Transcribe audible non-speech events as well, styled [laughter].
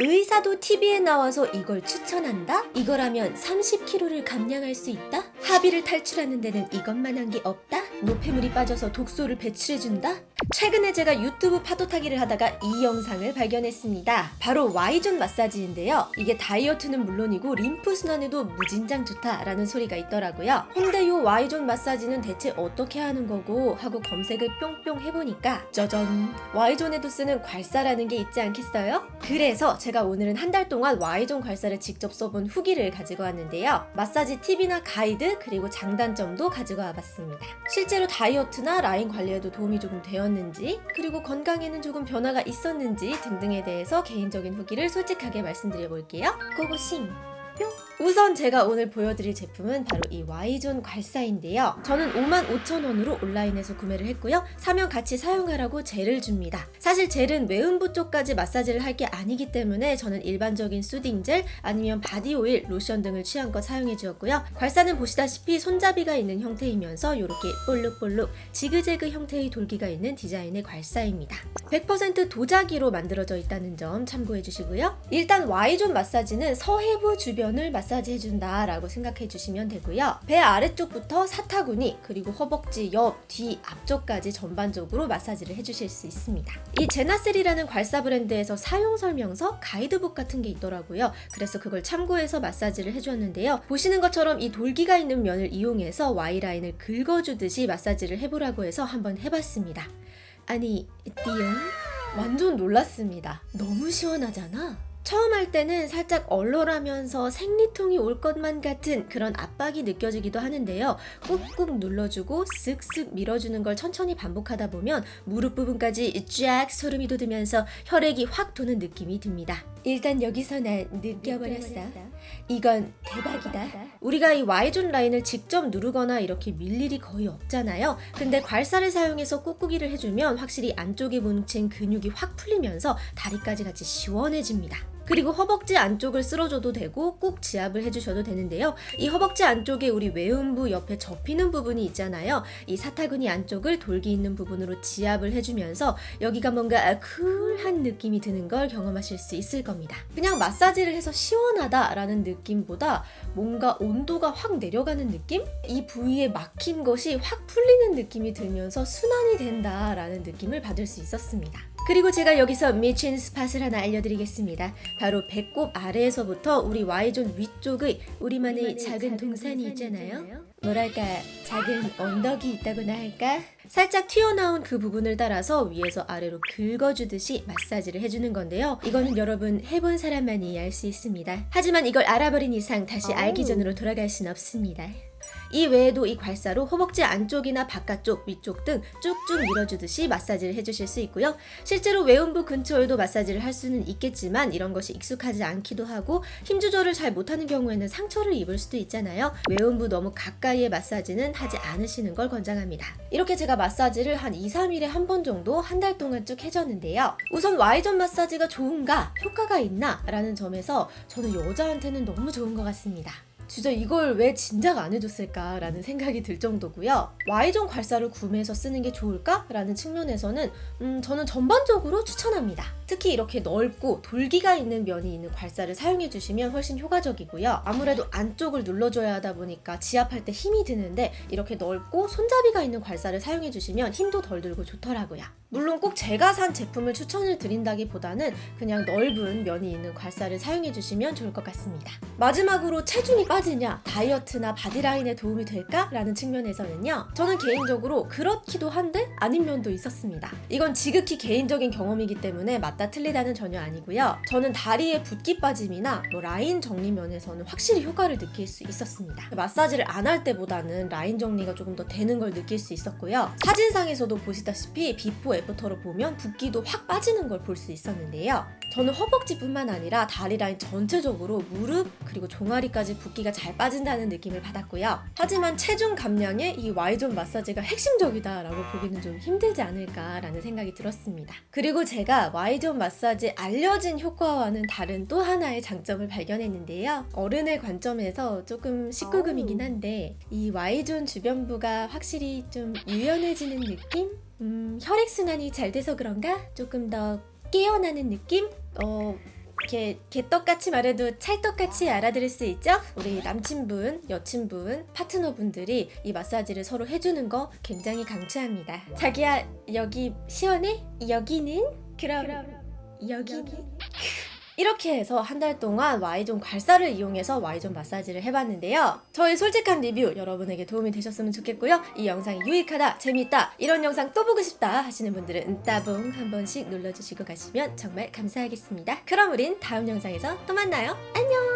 의사도 TV에 나와서 이걸 추천한다? 이거라면 30kg를 감량할 수 있다? 하비를 탈출하는 데는 이것만 한 게 없다? 노폐물이 빠져서 독소를 배출해준다? 최근에 제가 유튜브 파도 타기를 하다가 이 영상을 발견했습니다. 바로 Y존 마사지인데요. 이게 다이어트는 물론이고 림프 순환에도 무진장 좋다라는 소리가 있더라고요. 근데 요 Y존 마사지는 대체 어떻게 하는 거고 하고 검색을 뿅뿅 해보니까 짜잔 Y존에도 쓰는 괄사라는 게 있지 않겠어요? 그래서 제가 오늘은 한 달 동안 Y존 괄사를 직접 써본 후기를 가지고 왔는데요. 마사지 팁이나 가이드 그리고 장단점도 가지고 와봤습니다. 실제로 다이어트나 라인 관리에도 도움이 조금 되었는지 그리고 건강에는 조금 변화가 있었는지 등등에 대해서 개인적인 후기를 솔직하게 말씀드려 볼게요. 고고싱! 뿅! 우선 제가 오늘 보여드릴 제품은 바로 이 Y존 괄사인데요. 저는 55,000원으로 온라인에서 구매를 했고요. 사면 같이 사용하라고 젤을 줍니다. 사실 젤은 외음부 쪽까지 마사지를 할 게 아니기 때문에 저는 일반적인 soothing 젤 아니면 body 오일, 로션 등을 취향껏 사용해 주었고요. 괄사는 보시다시피 손잡이가 있는 형태이면서 이렇게 볼룩볼룩 지그재그 형태의 돌기가 있는 디자인의 괄사입니다. 100% 도자기로 만들어져 있다는 점 참고해 주시고요. 일단 Y존 마사지는 서해부 주변을 마사지 해준다 라고 생각해 주시면 되고요. 배 아래쪽부터 사타구니 그리고 허벅지 옆, 뒤, 앞쪽까지 전반적으로 마사지를 해주실 수 있습니다. 이 제나셀이라는 괄사 브랜드에서 사용 설명서, 가이드북 같은 게 있더라고요. 그래서 그걸 참고해서 마사지를 해주었는데요. 보시는 것처럼 이 돌기가 있는 면을 이용해서 Y라인을 긁어주듯이 마사지를 해보라고 해서 한번 해봤습니다. 아니, 띠용? 완전 놀랐습니다. 너무 시원하잖아? 처음 할 때는 살짝 얼얼하면서 생리통이 올 것만 같은 그런 압박이 느껴지기도 하는데요. 꾹꾹 눌러주고 쓱쓱 밀어주는 걸 천천히 반복하다 보면 무릎 부분까지 쫙 소름이 돋으면서 혈액이 확 도는 느낌이 듭니다. 일단 여기서 난 느껴버렸어. 이건 대박이다. 우리가 이 Y존 라인을 직접 누르거나 이렇게 밀 일이 거의 없잖아요. 근데 괄사를 사용해서 꾹꾹이를 해주면 확실히 안쪽에 뭉친 근육이 확 풀리면서 다리까지 같이 시원해집니다. 그리고 허벅지 안쪽을 쓸어줘도 되고 꾹 지압을 해주셔도 되는데요. 이 허벅지 안쪽에 우리 외음부 옆에 접히는 부분이 있잖아요. 이 사타구니 안쪽을 돌기 있는 부분으로 지압을 해주면서 여기가 뭔가 쿨한 느낌이 드는 걸 경험하실 수 있을 겁니다. 그냥 마사지를 해서 시원하다라는 느낌보다 뭔가 온도가 확 내려가는 느낌? 이 부위에 막힌 것이 확 풀리는 느낌이 들면서 순환이 된다라는 느낌을 받을 수 있었습니다. 그리고 제가 여기서 미친 스팟을 하나 알려드리겠습니다. 바로 배꼽 아래에서부터 우리 Y존 위쪽의 우리만의 작은 동산이 있잖아요. 뭐랄까 작은 언덕이 있다고나 할까? 살짝 튀어나온 그 부분을 따라서 위에서 아래로 긁어주듯이 마사지를 해주는 건데요. 이거는 여러분 해본 사람만이 알 수 있습니다. 하지만 이걸 알아버린 이상 다시 알기 전으로 돌아갈 순 없습니다. 이 외에도 이 괄사로 허벅지 안쪽이나 바깥쪽, 위쪽 등 쭉쭉 밀어주듯이 마사지를 해주실 수 있고요. 실제로 외음부 근처에도 마사지를 할 수는 있겠지만 이런 것이 익숙하지 않기도 하고 힘 조절을 잘 못하는 경우에는 상처를 입을 수도 있잖아요. 외음부 너무 가까이의 마사지는 하지 않으시는 걸 권장합니다. 이렇게 제가 마사지를 한 2, 3일에 한 번 정도 한 달 동안 쭉 해줬는데요. 우선 Y존 마사지가 좋은가, 효과가 있나 라는 점에서 저는 여자한테는 너무 좋은 것 같습니다. 진짜 이걸 왜 진작 안 해줬을까 라는 생각이 들 정도고요. Y존 괄사를 구매해서 쓰는 게 좋을까 라는 측면에서는 음, 저는 전반적으로 추천합니다. 특히 이렇게 넓고 돌기가 있는 면이 있는 괄사를 사용해 주시면 훨씬 효과적이고요. 아무래도 안쪽을 눌러줘야 하다 보니까 지압할 때 힘이 드는데 이렇게 넓고 손잡이가 있는 괄사를 사용해 주시면 힘도 덜 들고 좋더라고요. 물론 꼭 제가 산 제품을 추천을 드린다기보다는 그냥 넓은 면이 있는 괄사를 사용해 주시면 좋을 것 같습니다. 마지막으로 체중이 빠지냐, 다이어트나 body라인에 도움이 될까? 라는 측면에서는요. 저는 개인적으로 그렇기도 한데 아닌 면도 있었습니다. 이건 지극히 개인적인 경험이기 때문에 맞다 틀리다는 전혀 아니고요. 저는 다리에 붓기 빠짐이나 뭐 라인 정리 면에서는 확실히 효과를 느낄 수 있었습니다. 마사지를 안 할 때보다는 라인 정리가 조금 더 되는 걸 느낄 수 있었고요. 사진상에서도 보시다시피 before after로 보면 붓기도 확 빠지는 걸 볼 수 있었는데요. 저는 허벅지뿐만 아니라 다리 라인 전체적으로 무릎 그리고 종아리까지 붓기가 잘 빠진다는 느낌을 받았고요. 하지만 체중 감량에 이 Y존 마사지가 핵심적이다라고 보기는 좀 힘들지 않을까라는 생각이 들었습니다. 그리고 제가 Y존 마사지 알려진 효과와는 다른 또 하나의 장점을 발견했는데요. 어른의 관점에서 조금 19금이긴 한데 이 Y존 주변부가 확실히 좀 유연해지는 느낌? 음, 혈액순환이 잘 돼서 그런가? 조금 더 깨어나는 느낌? 어, 이렇게 개떡같이 말해도 찰떡같이 알아들을 수 있죠? 우리 남친분, 여친분, 파트너분들이 이 마사지를 서로 해주는 거 굉장히 강추합니다. 자기야 여기 시원해? 여기는? 그럼 여기는? [laughs] 이렇게 해서 한 달 동안 Y존 괄사를 이용해서 Y존 마사지를 해봤는데요. 저의 솔직한 리뷰 여러분에게 도움이 되셨으면 좋겠고요. 이 영상이 유익하다, 재밌다, 이런 영상 또 보고 싶다 하시는 분들은 따봉 한 번씩 눌러주시고 가시면 정말 감사하겠습니다. 그럼 우린 다음 영상에서 또 만나요. 안녕!